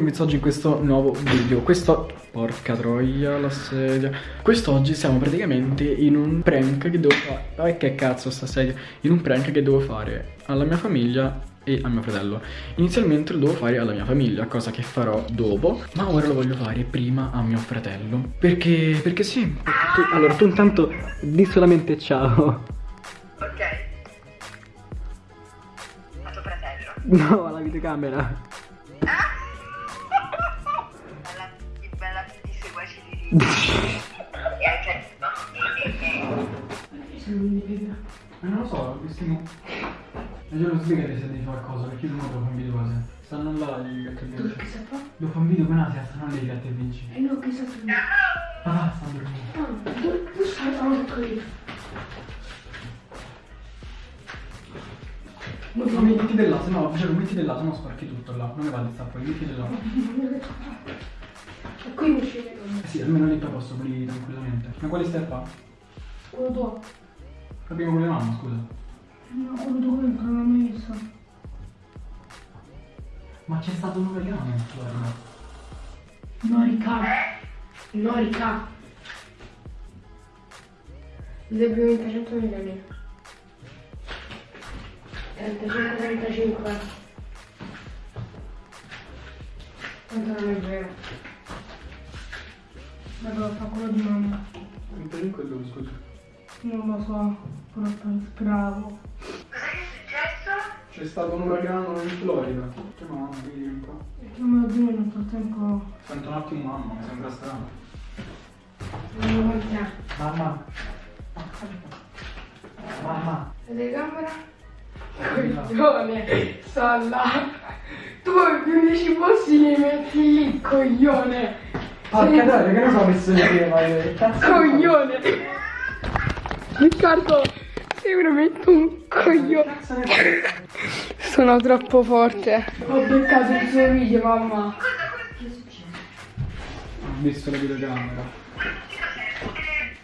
quest'oggi in questo nuovo video. Questo... Porca troia la sedia. Quest'oggi siamo praticamente in un prank che devo fare Eh che cazzo sta sedia? In un prank che devo fare alla mia famiglia e a mio fratello. Inizialmente lo devo fare alla mia famiglia Cosa che farò dopo Ma ora lo voglio fare prima a mio fratello. Perché... perché sì. Tu, Allora tu intanto di solamente ciao. Ok. A tuo fratello. No alla videocamera Ma non lo so. E io lo spiegate se devi fare qualcosa, perché io non un video cose. Stanno là gli gatti e vinci. che sa fa? Devo fare un video con Asia, stanno lì i gatti e vinci. Eh no, che sa tu? Ah, stanno dormendo. Ah, tu, stai altri. No, ma metti del là, se no, Francesco, metti del là, se no sporchi tutto là. Non mi va di stare poi, metti del là. E qui non ci vedo. Eh sì, almeno lì poi posso pulire tranquillamente. Ma quale stai a fare? Quello tuo. Capiamo con le mani, scusa. No, quello tuo entra nella messa. Ma c'è stato un uragano, guarda. No, rica. No, rica. Le prime 300 milioni. 35, 35. Quanto non è vero? Vabbè, fa quello di mamma. 35 dove, scusa? Non lo so, però speravo. Cos'è che è successo? C'è stato un uragano in Florida. Che mamma, vedi un po'. Perché non me lo dire nel frattempo. Sento un attimo mamma, mi sembra strano. Mamma. Mamma. La telecamera? Coglione, sta là. Tu gli unici posti li metti lì, coglione. Porca troia, che ne so messo che cazzo Coglione. Riccardo, sei veramente un coglione. Sono troppo forte. Ho beccato il suo video, mamma. Ho visto la videocamera.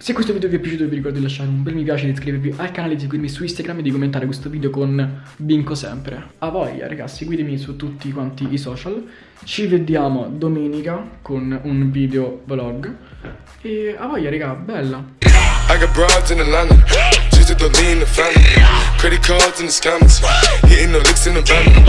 Se questo video vi è piaciuto vi ricordo di lasciare un bel mi piace, di iscrivervi al canale, di seguirmi su Instagram e di commentare questo video con Vinco sempre. A voi ragazzi, seguitemi su tutti quanti i social. Ci vediamo domenica con un video vlog. E a voi raga, bella. I got broads in Atlanta, just to the lean the family. Credit cards in the scammers, hitting the licks in the van.